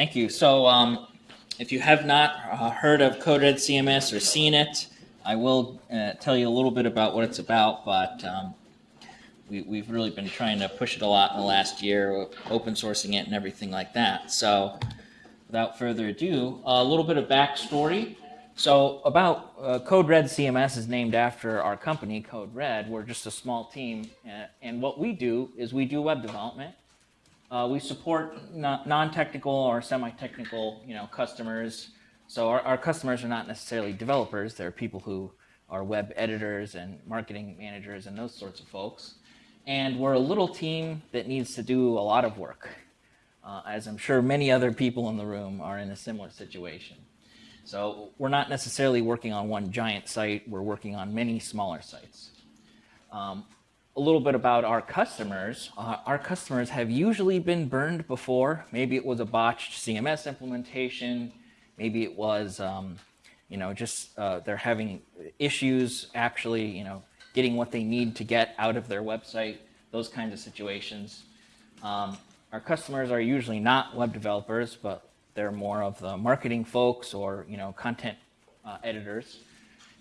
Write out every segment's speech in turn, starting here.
Thank you. So um, if you have not uh, heard of CodeRed CMS or seen it, I will uh, tell you a little bit about what it's about, but um, we, we've really been trying to push it a lot in the last year, open sourcing it and everything like that. So without further ado, a little bit of backstory. So about uh, CodeRed CMS is named after our company, Code Red. We're just a small team, uh, and what we do is we do web development. Uh, we support non-technical or semi-technical, you know, customers. So our, our customers are not necessarily developers; they're people who are web editors and marketing managers and those sorts of folks. And we're a little team that needs to do a lot of work, uh, as I'm sure many other people in the room are in a similar situation. So we're not necessarily working on one giant site, we're working on many smaller sites. Um, a little bit about our customers. Uh, our customers have usually been burned before. Maybe it was a botched CMS implementation. Maybe it was, um, you know, just uh, they're having issues actually, you know, getting what they need to get out of their website, those kinds of situations. Um, our customers are usually not web developers, but they're more of the marketing folks or you know content uh, editors.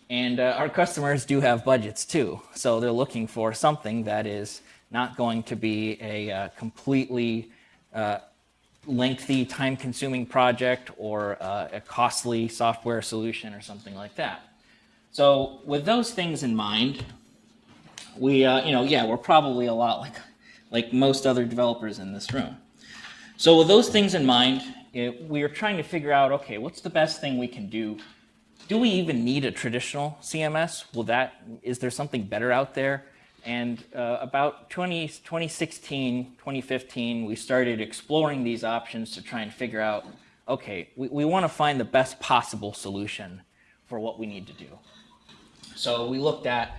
And uh, our customers do have budgets too, so they're looking for something that is not going to be a uh, completely uh, lengthy, time-consuming project or uh, a costly software solution or something like that. So with those things in mind, we, uh, you know, yeah, we're probably a lot like, like most other developers in this room. So with those things in mind, it, we are trying to figure out, okay, what's the best thing we can do? Do we even need a traditional CMS? Will that, is there something better out there? And uh, about 20, 2016, 2015, we started exploring these options to try and figure out, okay, we, we want to find the best possible solution for what we need to do. So we looked at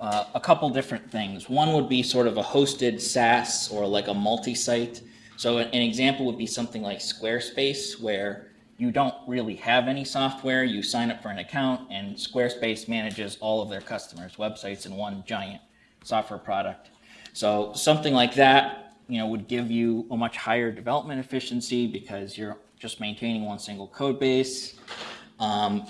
uh, a couple different things. One would be sort of a hosted SaaS or like a multi-site. So an, an example would be something like Squarespace where you don't really have any software, you sign up for an account and Squarespace manages all of their customers' websites in one giant software product. So something like that, you know, would give you a much higher development efficiency because you're just maintaining one single code base. Um,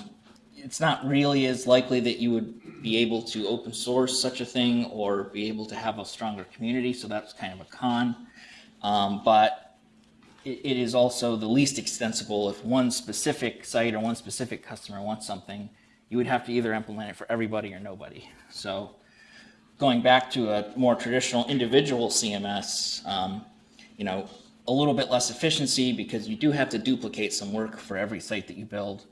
it's not really as likely that you would be able to open source such a thing or be able to have a stronger community, so that's kind of a con. Um, but it, is also the least extensible. If one specific site or one specific customer wants something, you would have to either implement it for everybody or nobody. So going back to a more traditional individual CMS, um, you know, a little bit less efficiency because you do have to duplicate some work for every site that you build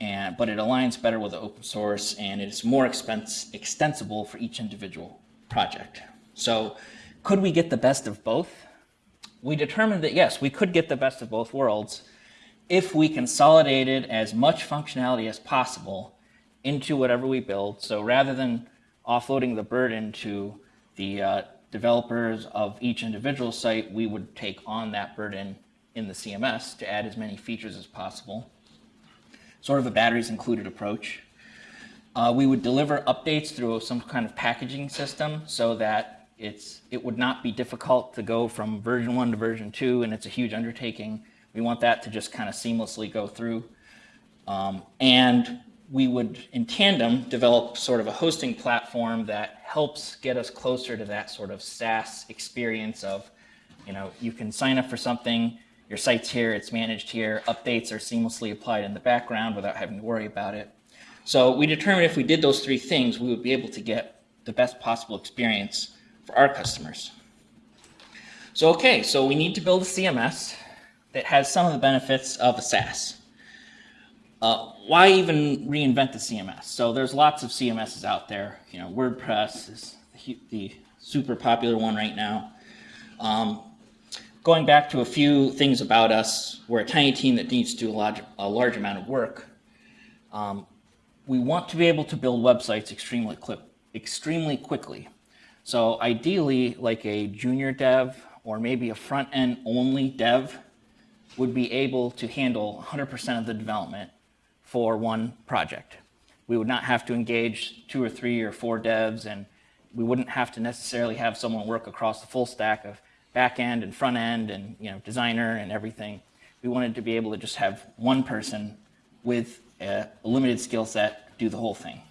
and, but it aligns better with the open source and it's more expense, extensible for each individual project. So could we get the best of both? We determined that yes, we could get the best of both worlds if we consolidated as much functionality as possible into whatever we build. So rather than offloading the burden to the uh, developers of each individual site, we would take on that burden in the CMS to add as many features as possible sort of a batteries included approach. Uh, we would deliver updates through some kind of packaging system so that it's, it would not be difficult to go from version 1 to version 2 and it's a huge undertaking. We want that to just kind of seamlessly go through. Um, and we would, in tandem, develop sort of a hosting platform that helps get us closer to that sort of SaaS experience of, you know, you can sign up for something, your site's here, it's managed here, updates are seamlessly applied in the background without having to worry about it. So we determined if we did those three things, we would be able to get the best possible experience for our customers. So okay, so we need to build a CMS that has some of the benefits of a SaaS. Uh, why even reinvent the CMS? So there's lots of CMSs out there. You know, WordPress is the, super popular one right now. Um, going back to a few things about us, we're a tiny team that needs to do a large, a large amount of work. Um, we want to be able to build websites extremely, extremely quickly. So ideally, like a junior dev or maybe a front-end only dev would be able to handle 100% of the development for one project. We would not have to engage two or three or four devs, and we wouldn't have to necessarily have someone work across the full stack of back end and front end and you know designer and everything. We wanted to be able to just have one person with a limited skill set do the whole thing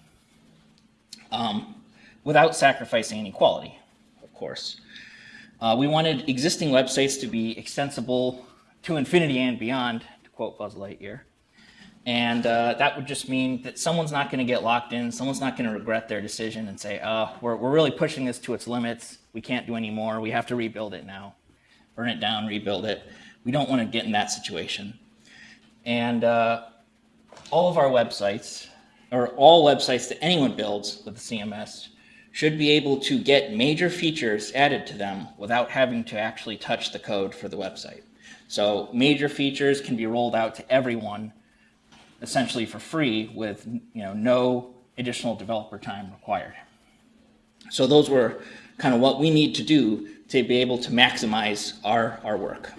um, without sacrificing any quality, of course. Uh, we wanted existing websites to be extensible to infinity and beyond, to quote Buzz Lightyear. And uh, that would just mean that someone's not going to get locked in. Someone's not going to regret their decision and say, oh, we're, we're really pushing this to its limits. We can't do any more. We have to rebuild it now. Burn it down, rebuild it. We don't want to get in that situation. And uh, all of our websites, or all websites that anyone builds with the CMS, should be able to get major features added to them without having to actually touch the code for the website. So major features can be rolled out to everyone essentially for free with you know, no additional developer time required. So those were kind of what we need to do to be able to maximize our, our work.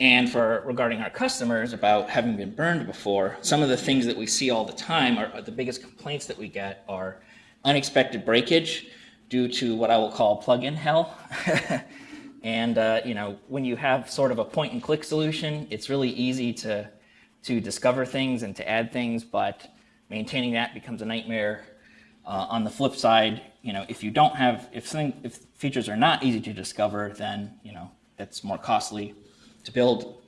And for regarding our customers about having been burned before, some of the things that we see all the time are, are the biggest complaints that we get are unexpected breakage due to what I will call plugin hell. and uh, you know, when you have sort of a point and click solution, it's really easy to to discover things and to add things, but maintaining that becomes a nightmare. Uh, on the flip side, you know, if you don't have, if something, if features are not easy to discover, then, you know, that's more costly to build.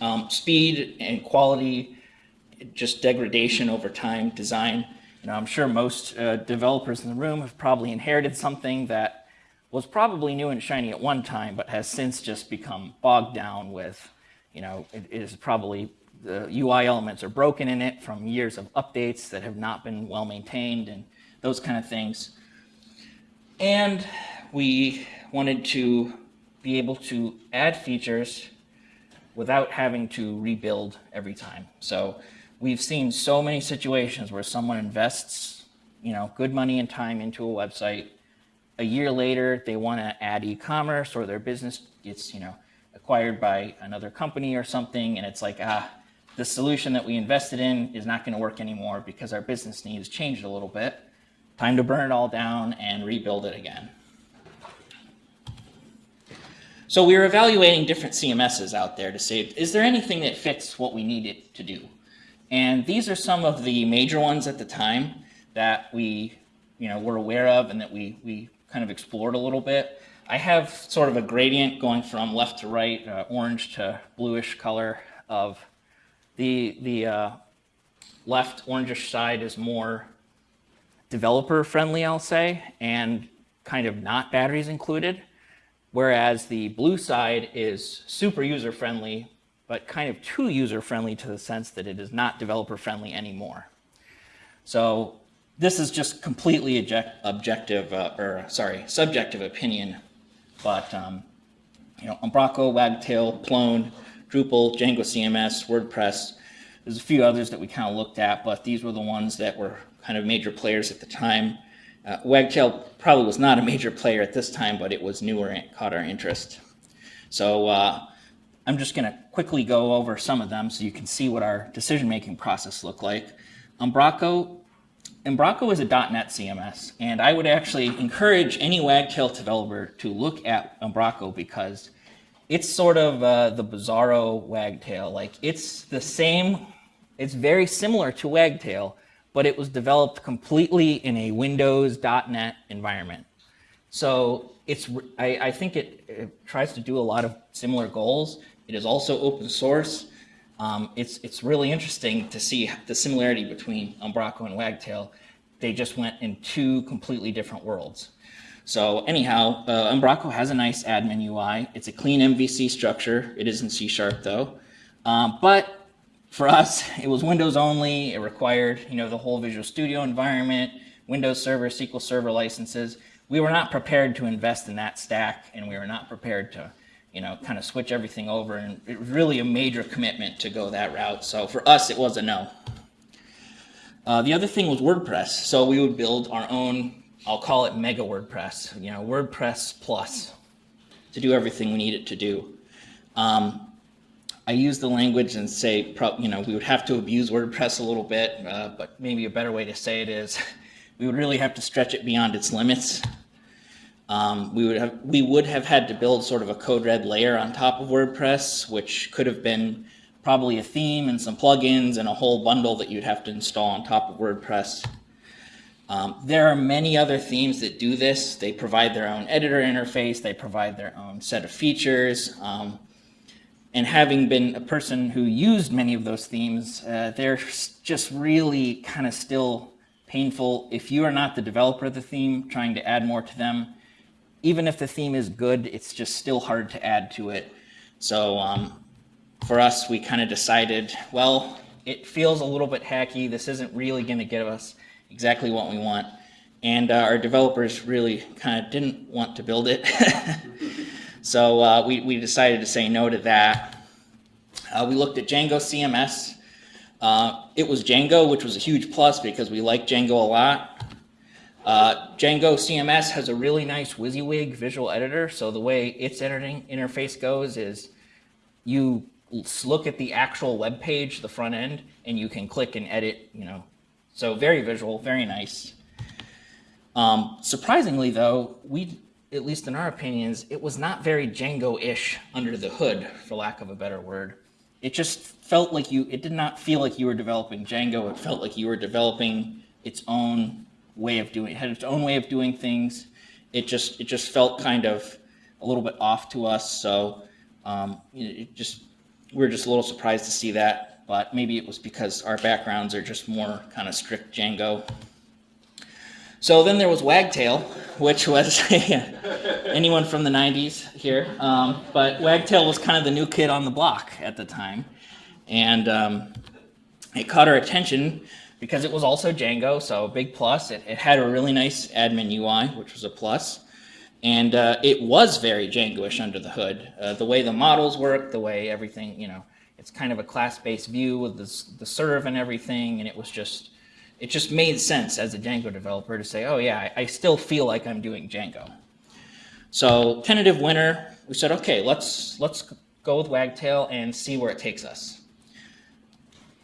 Um, speed and quality, just degradation over time, design. Know, I'm sure most uh, developers in the room have probably inherited something that was probably new and shiny at one time, but has since just become bogged down with, you know, it is probably the UI elements are broken in it from years of updates that have not been well maintained and those kind of things. And we wanted to be able to add features without having to rebuild every time. So we've seen so many situations where someone invests, you know, good money and time into a website. A year later, they want to add e-commerce or their business gets, you know, acquired by another company or something. And it's like, ah, the solution that we invested in is not going to work anymore because our business needs changed a little bit. Time to burn it all down and rebuild it again. So we were evaluating different CMSs out there to say, is there anything that fits what we need it to do? And these are some of the major ones at the time that we you know, were aware of and that we, we kind of explored a little bit. I have sort of a gradient going from left to right, uh, orange to bluish color of the, the uh, left orangish side is more developer friendly, I'll say, and kind of not batteries included. Whereas the blue side is super user friendly, but kind of too user friendly to the sense that it is not developer friendly anymore. So this is just completely object, objective, uh, or sorry, subjective opinion. But um, you know, Umbraco, Wagtail, Plone, Drupal, Django CMS, WordPress. There's a few others that we kind of looked at, but these were the ones that were kind of major players at the time. Uh, Wagtail probably was not a major player at this time, but it was newer and caught our interest. So uh, I'm just going to quickly go over some of them so you can see what our decision-making process looked like. Umbraco, Umbraco is a .NET CMS, and I would actually encourage any Wagtail developer to look at Umbraco because it's sort of uh, the bizarro wagtail. Like it's the same, it's very similar to wagtail, but it was developed completely in a Windows .NET environment. So it's, I, I think it, it, tries to do a lot of similar goals. It is also open source. Um, it's, it's really interesting to see the similarity between Umbraco and Wagtail. They just went in two completely different worlds. So anyhow, uh, Umbraco has a nice admin UI. It's a clean MVC structure. It is in C Sharp though. Um, but for us, it was Windows only. It required, you know, the whole Visual Studio environment, Windows Server, SQL Server licenses. We were not prepared to invest in that stack, and we were not prepared to, you know, kind of switch everything over. And it was really a major commitment to go that route. So for us, it was a no. Uh, the other thing was WordPress. So we would build our own I'll call it mega WordPress, you know, WordPress plus to do everything we need it to do. Um, I use the language and say, you know, we would have to abuse WordPress a little bit, uh, but maybe a better way to say it is we would really have to stretch it beyond its limits. Um, we would have we would have had to build sort of a code red layer on top of WordPress, which could have been probably a theme and some plugins and a whole bundle that you'd have to install on top of WordPress. Um, there are many other themes that do this. They provide their own editor interface. They provide their own set of features. Um, and having been a person who used many of those themes, uh, they're just really kind of still painful. If you are not the developer of the theme, trying to add more to them, even if the theme is good, it's just still hard to add to it. So um, for us, we kind of decided, well, it feels a little bit hacky. This isn't really going to give us exactly what we want. And uh, our developers really kind of didn't want to build it. so uh, we, we decided to say no to that. Uh, we looked at Django CMS. Uh, it was Django, which was a huge plus because we like Django a lot. Uh, Django CMS has a really nice WYSIWYG visual editor. So the way its editing interface goes is you look at the actual web page, the front end, and you can click and edit, you know. So very visual, very nice. Um, surprisingly though, we, at least in our opinions, it was not very Django-ish under the hood, for lack of a better word. It just felt like you, it did not feel like you were developing Django. It felt like you were developing its own way of doing, it had its own way of doing things. It just, it just felt kind of a little bit off to us. So um, it just we were just a little surprised to see that, but maybe it was because our backgrounds are just more kind of strict Django. So then there was Wagtail, which was anyone from the 90s here, um, but Wagtail was kind of the new kid on the block at the time. And um, it caught our attention because it was also Django, so big plus. It, it had a really nice admin UI, which was a plus. And uh, it was very Django-ish under the hood. Uh, the way the models work, the way everything, you know, it's kind of a class-based view with the, the serve and everything, and it was just, it just made sense as a Django developer to say, oh yeah, I, I still feel like I'm doing Django. So tentative winner, we said, okay, let's, let's go with Wagtail and see where it takes us.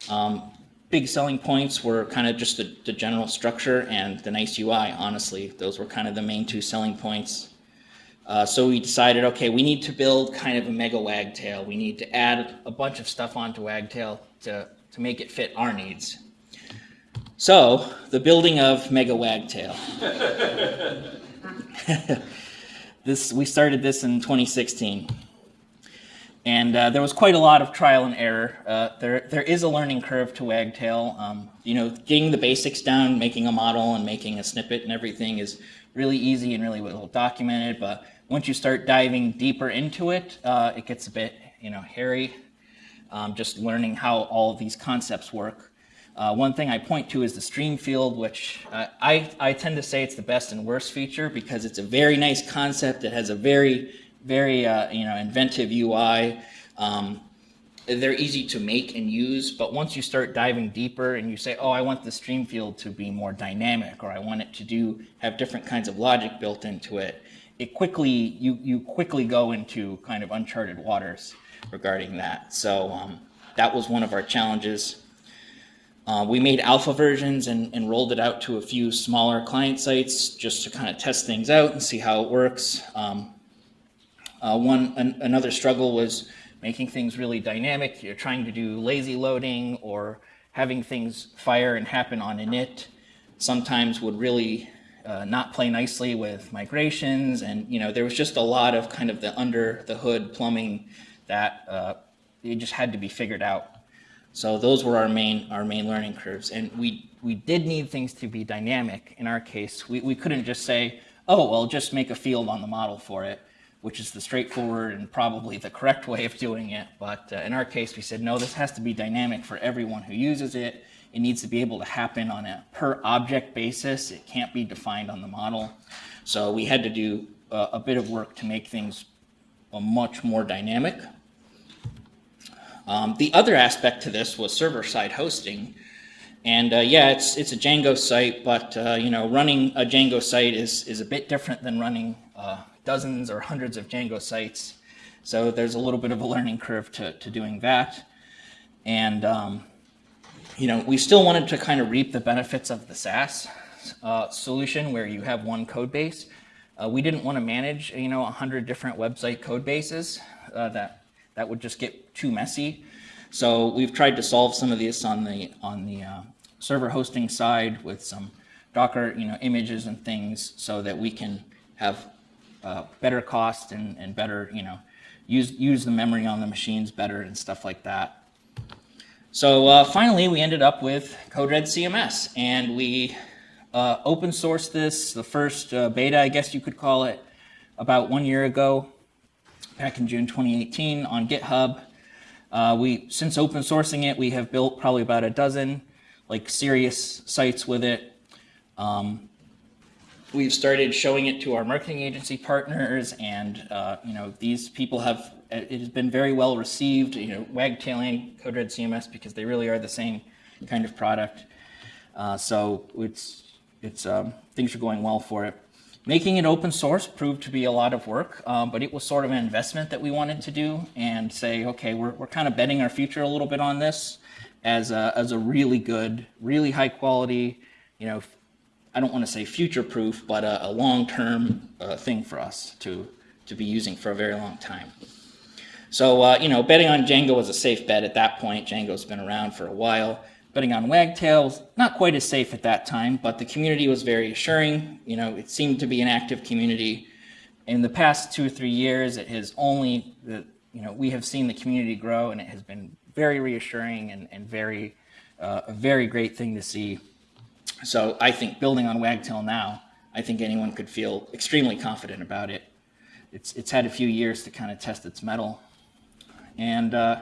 Um, big selling points were kind of just the, the, general structure and the nice UI, honestly. Those were kind of the main two selling points. Uh, so we decided, okay, we need to build kind of a mega wagtail. We need to add a bunch of stuff onto wagtail to, to make it fit our needs. So, the building of mega wagtail. this, we started this in 2016. And uh, there was quite a lot of trial and error. Uh, there, there is a learning curve to Wagtail. Um, you know, getting the basics down, making a model and making a snippet and everything is really easy and really well documented. But once you start diving deeper into it, uh, it gets a bit, you know, hairy. Um, just learning how all of these concepts work. Uh, one thing I point to is the stream field, which uh, I, I tend to say it's the best and worst feature because it's a very nice concept. It has a very very uh, you know inventive UI. Um, they're easy to make and use, but once you start diving deeper and you say, oh, I want the stream field to be more dynamic, or I want it to do have different kinds of logic built into it, it quickly you you quickly go into kind of uncharted waters regarding that. So um, that was one of our challenges. Uh, we made alpha versions and, and, rolled it out to a few smaller client sites just to kind of test things out and see how it works. Um, uh, one an, another struggle was making things really dynamic. You're trying to do lazy loading or having things fire and happen on init sometimes would really uh, not play nicely with migrations. And you know there was just a lot of kind of the under the hood plumbing that uh, it just had to be figured out. So those were our main our main learning curves. And we we did need things to be dynamic. In our case we, we couldn't just say oh well just make a field on the model for it which is the straightforward and probably the correct way of doing it. But uh, in our case, we said, no, this has to be dynamic for everyone who uses it. It needs to be able to happen on a per object basis. It can't be defined on the model. So we had to do uh, a bit of work to make things a much more dynamic. Um, the other aspect to this was server-side hosting. And uh, yeah, it's, it's a Django site, but uh, you know, running a Django site is, is a bit different than running uh, dozens or hundreds of Django sites. So there's a little bit of a learning curve to, to doing that. And, um, you know, we still wanted to kind of reap the benefits of the SaaS uh, solution where you have one code base. Uh, we didn't want to manage, you know, 100 different website code bases. Uh, that, that would just get too messy. So we've tried to solve some of this on the, on the uh, server hosting side with some Docker, you know, images and things so that we can have uh, better cost and, and better, you know, use, use the memory on the machines better and stuff like that. So uh, finally, we ended up with CodeRed CMS, and we uh, open sourced this, the first uh, beta, I guess you could call it, about one year ago, back in June 2018 on GitHub. Uh, we, since open sourcing it, we have built probably about a dozen like serious sites with it. Um, we've started showing it to our marketing agency partners, and uh, you know these people have it has been very well received. You know, wagtailing CodeRed CMS because they really are the same kind of product. Uh, so it's it's um, things are going well for it. Making it open source proved to be a lot of work, um, but it was sort of an investment that we wanted to do and say, okay, we're, we're kind of betting our future a little bit on this as a, as a really good, really high quality, you know, I don't want to say future proof, but a, a long-term uh, thing for us to, to be using for a very long time. So, uh, you know, betting on Django was a safe bet at that point. Django's been around for a while betting on Wagtails, not quite as safe at that time, but the community was very assuring. You know, it seemed to be an active community. In the past two or three years, it has only, you know, we have seen the community grow and it has been very reassuring and, and very, uh, a very great thing to see. So I think building on Wagtail now, I think anyone could feel extremely confident about it. It's, it's had a few years to kind of test its mettle. And uh,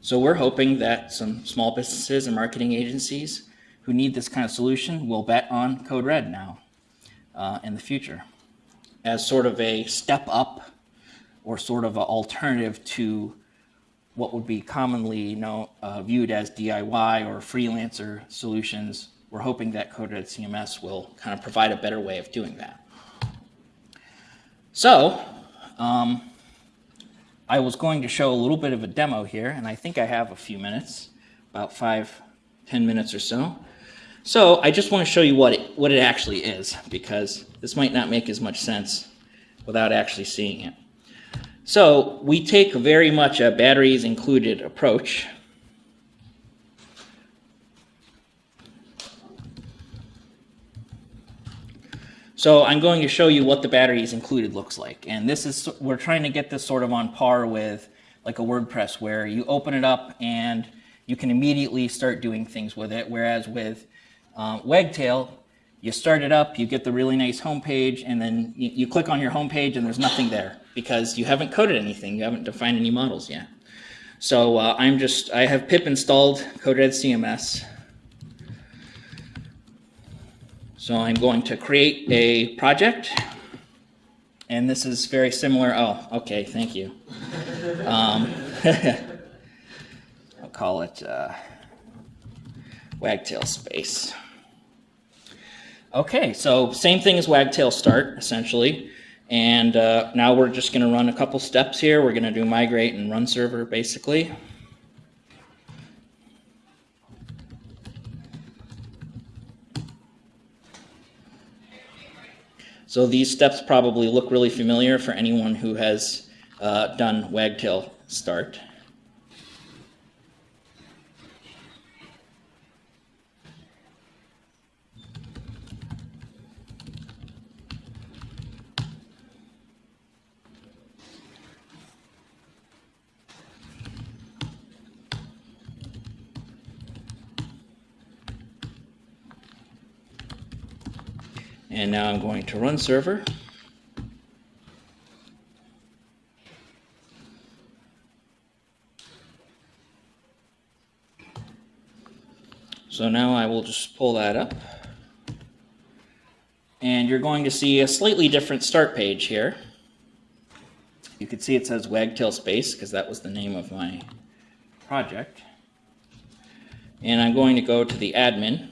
so we're hoping that some small businesses and marketing agencies who need this kind of solution will bet on Code Red now uh, in the future as sort of a step up or sort of an alternative to what would be commonly know, uh, viewed as DIY or freelancer solutions. We're hoping that CodeRed CMS will kind of provide a better way of doing that. So, um, I was going to show a little bit of a demo here, and I think I have a few minutes, about five, ten minutes or so. So I just want to show you what it, what it actually is, because this might not make as much sense without actually seeing it. So we take very much a batteries included approach So I'm going to show you what the batteries included looks like. And this is, we're trying to get this sort of on par with like a WordPress where you open it up and you can immediately start doing things with it. Whereas with um, Wagtail, you start it up, you get the really nice homepage, and then you, you click on your homepage and there's nothing there because you haven't coded anything. You haven't defined any models yet. So uh, I'm just, I have pip installed CodeRed CMS. So I'm going to create a project. And this is very similar. Oh, okay, thank you. Um, I'll call it uh, Wagtail Space. Okay, so same thing as Wagtail Start, essentially. And uh, now we're just going to run a couple steps here. We're going to do migrate and run server, basically. So these steps probably look really familiar for anyone who has uh, done wagtail start. And now I'm going to run server. So now I will just pull that up. And you're going to see a slightly different start page here. You can see it says Wagtail Space because that was the name of my project. And I'm going to go to the admin.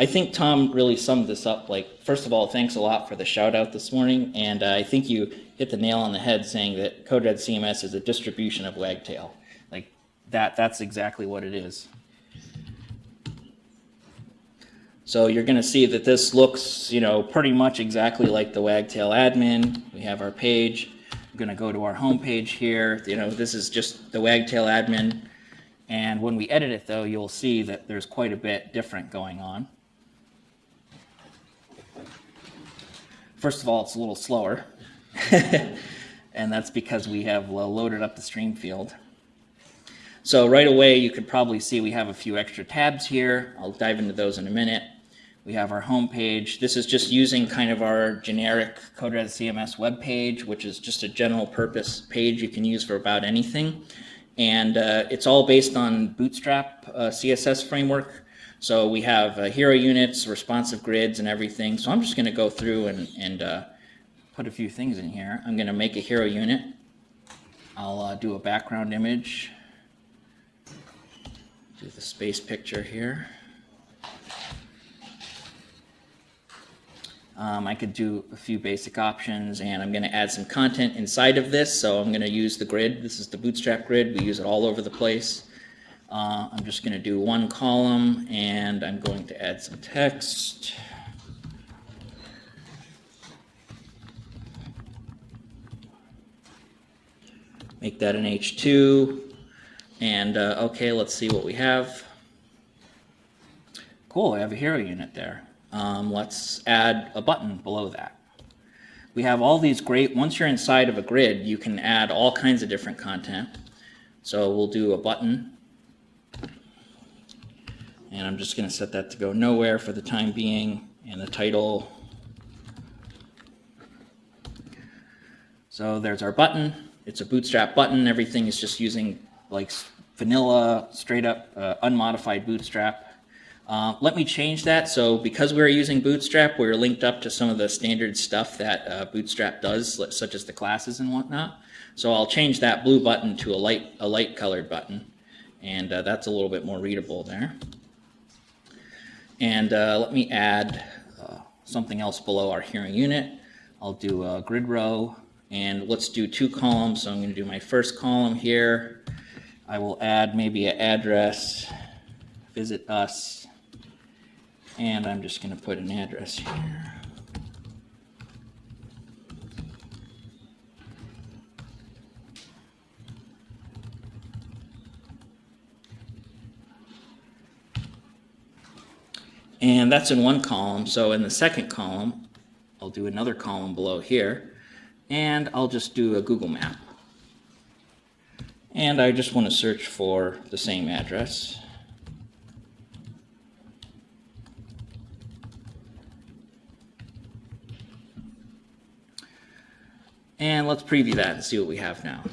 I think Tom really summed this up. Like, first of all, thanks a lot for the shout out this morning, and uh, I think you hit the nail on the head saying that CodeRed CMS is a distribution of Wagtail. Like that, that's exactly what it is. So you're going to see that this looks, you know, pretty much exactly like the Wagtail admin. We have our page. I'm going to go to our home page here. You know, this is just the Wagtail admin. And when we edit it, though, you'll see that there's quite a bit different going on. First of all, it's a little slower. and that's because we have loaded up the stream field. So right away, you could probably see we have a few extra tabs here. I'll dive into those in a minute. We have our home page. This is just using kind of our generic CodeRed CMS web page, which is just a general purpose page you can use for about anything. And uh, it's all based on Bootstrap uh, CSS framework. So we have uh, hero units, responsive grids, and everything. So I'm just going to go through and, and uh, put a few things in here. I'm going to make a hero unit. I'll uh, do a background image. Do the space picture here. Um, I could do a few basic options and I'm going to add some content inside of this. So I'm going to use the grid. This is the Bootstrap grid. We use it all over the place. Uh, I'm just going to do one column and I'm going to add some text. Make that an H2. And uh, okay, let's see what we have. Cool, I have a hero unit there. Um, let's add a button below that. We have all these great, once you're inside of a grid, you can add all kinds of different content. So we'll do a button. And I'm just going to set that to go nowhere for the time being. And the title. So there's our button. It's a bootstrap button. Everything is just using like vanilla, straight up, uh, unmodified bootstrap. Uh, let me change that. So because we're using Bootstrap, we're linked up to some of the standard stuff that uh, Bootstrap does, such as the classes and whatnot. So I'll change that blue button to a light, a light colored button. And uh, that's a little bit more readable there. And uh, let me add uh, something else below our hero unit. I'll do a grid row. And let's do two columns. So I'm going to do my first column here. I will add maybe an address, visit us, and I'm just going to put an address here. And that's in one column. So in the second column, I'll do another column below here. And I'll just do a Google map. And I just want to search for the same address. And let's preview that and see what we have now.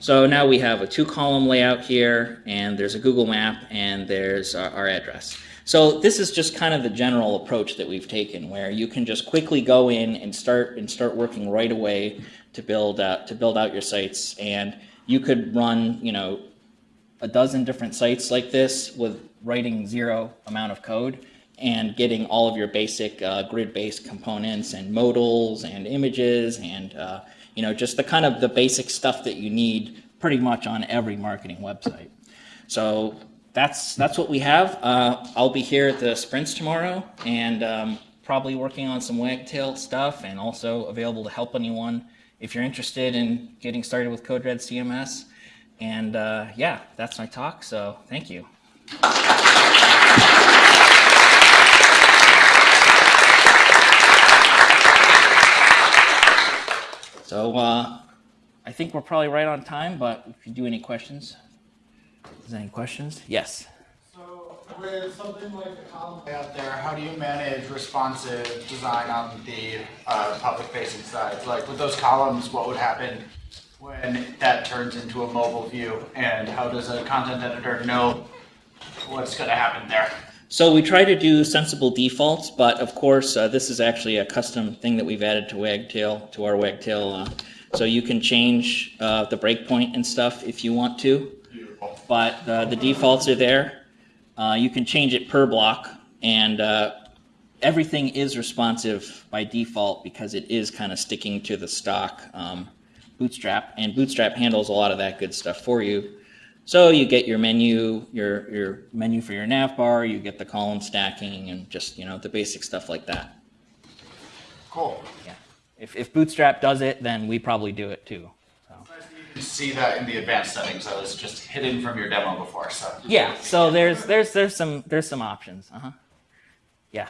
So now we have a two column layout here and there's a Google map and there's our, address. So this is just kind of the general approach that we've taken where you can just quickly go in and start and start working right away to build out, to build out your sites and you could run, you know, a dozen different sites like this with writing zero amount of code and getting all of your basic uh, grid-based components and modals and images and uh, you know just the kind of the basic stuff that you need pretty much on every marketing website. So that's that's what we have. Uh, I'll be here at the sprints tomorrow and um, probably working on some wagtail stuff and also available to help anyone if you're interested in getting started with CodeRed CMS. And uh, yeah, that's my talk. So thank you. So uh, I think we're probably right on time, but if you do any questions, is there any questions? Yes. So with something like column out there, how do you manage responsive design on the uh, public-facing side? Like with those columns, what would happen when that turns into a mobile view, and how does a content editor know what's going to happen there? So we try to do sensible defaults, but of course, uh, this is actually a custom thing that we've added to Wagtail, to our Wagtail. Uh, so you can change uh, the breakpoint and stuff if you want to, but uh, the defaults are there. Uh, you can change it per block, and uh, everything is responsive by default because it is kind of sticking to the stock um, Bootstrap, and Bootstrap handles a lot of that good stuff for you. So you get your menu, your your menu for your nav bar, you get the column stacking, and just you know the basic stuff like that. Cool. Yeah. If if Bootstrap does it, then we probably do it too. So. You can see that in the advanced settings. I was just hidden from your demo before, so. Yeah. So there's there's there's some there's some options. Uh huh. Yeah.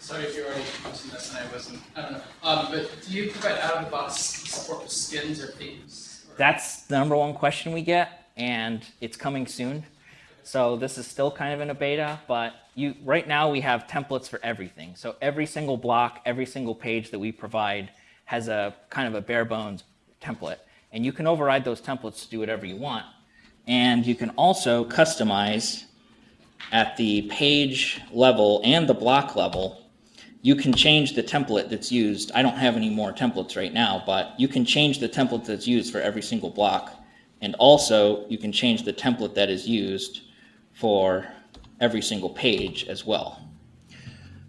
Sorry if you already mentioned this and I wasn't, I don't know. Um, but do you provide out of the box support for skins or themes? Or- That's the number one question we get, and it's coming soon. So this is still kind of in a beta, but you right now we have templates for everything. So every single block, every single page that we provide has a kind of a bare bones template, and you can override those templates to do whatever you want. And you can also customize at the page level and the block level you can change the template that's used. I don't have any more templates right now, but you can change the template that's used for every single block. And also, you can change the template that is used for every single page as well.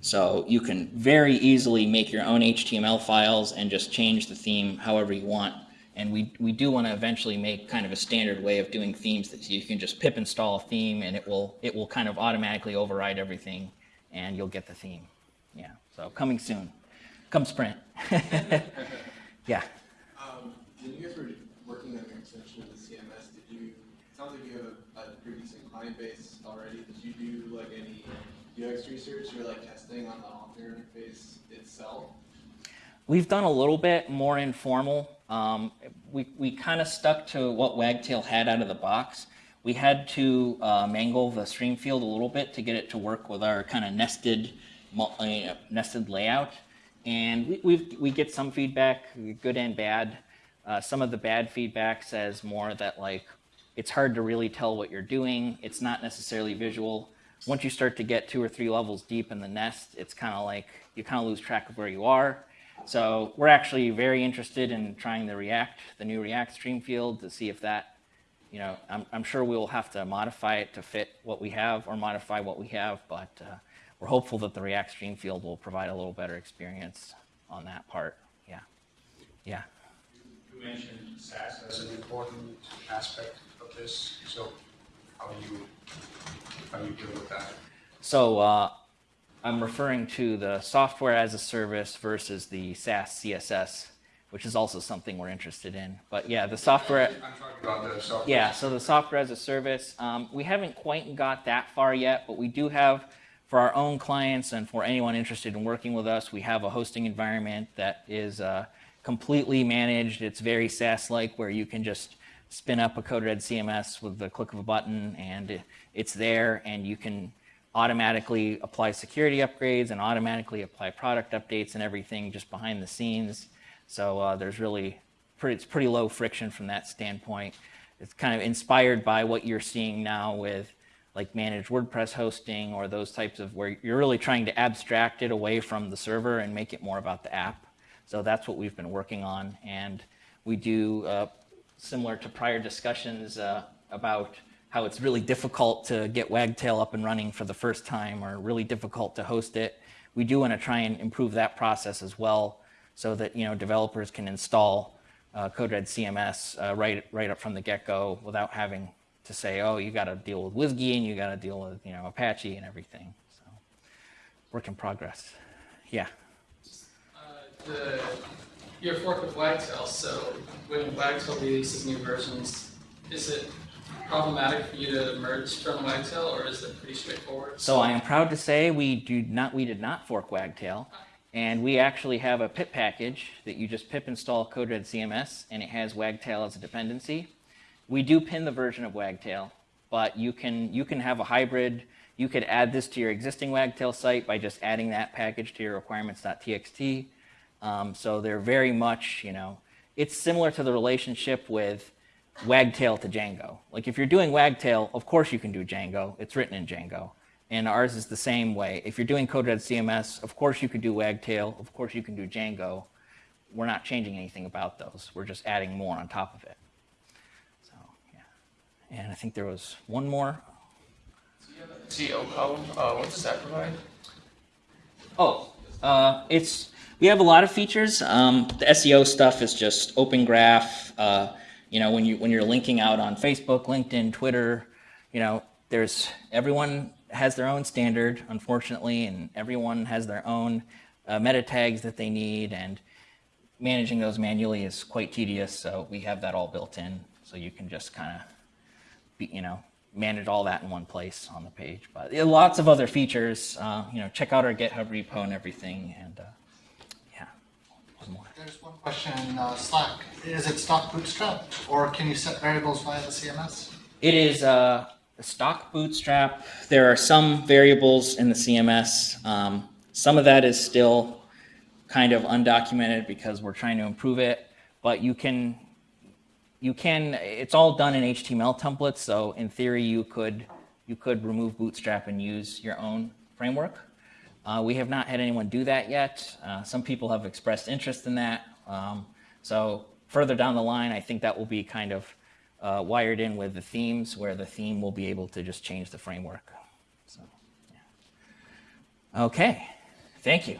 So you can very easily make your own HTML files and just change the theme however you want. And we, we do want to eventually make kind of a standard way of doing themes that you can just pip install a theme and it will, it will kind of automatically override everything and you'll get the theme. Yeah, so coming soon. Come sprint. yeah. Um, when you guys were working on your extension of the CMS, did you, it sounds like you have a, a pretty decent client base already. Did you do like any UX research or like testing on the author interface itself? We've done a little bit more informal. Um, we we kind of stuck to what Wagtail had out of the box. We had to uh, mangle the stream field a little bit to get it to work with our kind of nested uh, nested layout. And we we get some feedback, good and bad. Uh, some of the bad feedback says more that like it's hard to really tell what you're doing. It's not necessarily visual. Once you start to get two or three levels deep in the nest, it's kind of like you kind of lose track of where you are. So we're actually very interested in trying the React, the new React stream field to see if that, you know, I'm, I'm sure we'll have to modify it to fit what we have or modify what we have, but uh, we're hopeful that the React stream field will provide a little better experience on that part. Yeah. Yeah. You mentioned SaaS as an important aspect of this, so how do you, how do you deal with that? So uh, I'm referring to the software as a service versus the Sass CSS, which is also something we're interested in. But yeah, the software. I'm talking about the software. Yeah, so the software as a service, um, we haven't quite got that far yet, but we do have for our own clients and for anyone interested in working with us, we have a hosting environment that is uh, completely managed. It's very SaaS-like, where you can just spin up a CodeRed CMS with the click of a button, and it's there, and you can automatically apply security upgrades and automatically apply product updates and everything just behind the scenes. So uh, there's really pretty, it's pretty low friction from that standpoint. It's kind of inspired by what you're seeing now with like managed WordPress hosting or those types of where you're really trying to abstract it away from the server and make it more about the app. So that's what we've been working on, and we do uh, similar to prior discussions uh, about how it's really difficult to get Wagtail up and running for the first time or really difficult to host it. We do want to try and improve that process as well so that you know developers can install uh, CMS uh, right right up from the get-go without having to say, oh, you got to deal with WSGI and you got to deal with you know Apache and everything. So, work in progress. Yeah. Uh, the, your fork with Wagtail, so when Wagtail releases new versions, is it problematic for you to merge from Wagtail or is it pretty straightforward? So I am proud to say we do not we did not fork Wagtail, and we actually have a pip package that you just pip install CodeRed CMS, and it has Wagtail as a dependency. We do pin the version of Wagtail, but you can you can have a hybrid. You could add this to your existing Wagtail site by just adding that package to your requirements.txt. Um, so they're very much, you know, it's similar to the relationship with Wagtail to Django. Like if you're doing Wagtail, of course you can do Django. It's written in Django. And ours is the same way. If you're doing CodeRed CMS, of course you can do Wagtail. Of course you can do Django. We're not changing anything about those. We're just adding more on top of it. So, yeah. And I think there was one more. SEO column, uh, what does that provide? Oh, uh, it's we have a lot of features. Um, the SEO stuff is just Open Graph. Uh, you know, when you when you're linking out on Facebook, LinkedIn, Twitter, you know, there's everyone has their own standard, unfortunately, and everyone has their own uh, meta tags that they need, and managing those manually is quite tedious. So we have that all built in, so you can just kind of, be, you know, manage all that in one place on the page. But are lots of other features. Uh, you know, check out our GitHub repo and everything, and uh, yeah. There's one question in uh, Slack. Is it stock bootstrap or can you set variables via the CMS? It is uh, a stock bootstrap. There are some variables in the CMS. Um, some of that is still kind of undocumented because we're trying to improve it, but you can, you can, it's all done in HTML templates. So in theory, you could, you could remove bootstrap and use your own framework. Uh, we have not had anyone do that yet. Uh, some people have expressed interest in that. Um, so further down the line, I think that will be kind of uh, wired in with the themes where the theme will be able to just change the framework. So, yeah. Okay, thank you.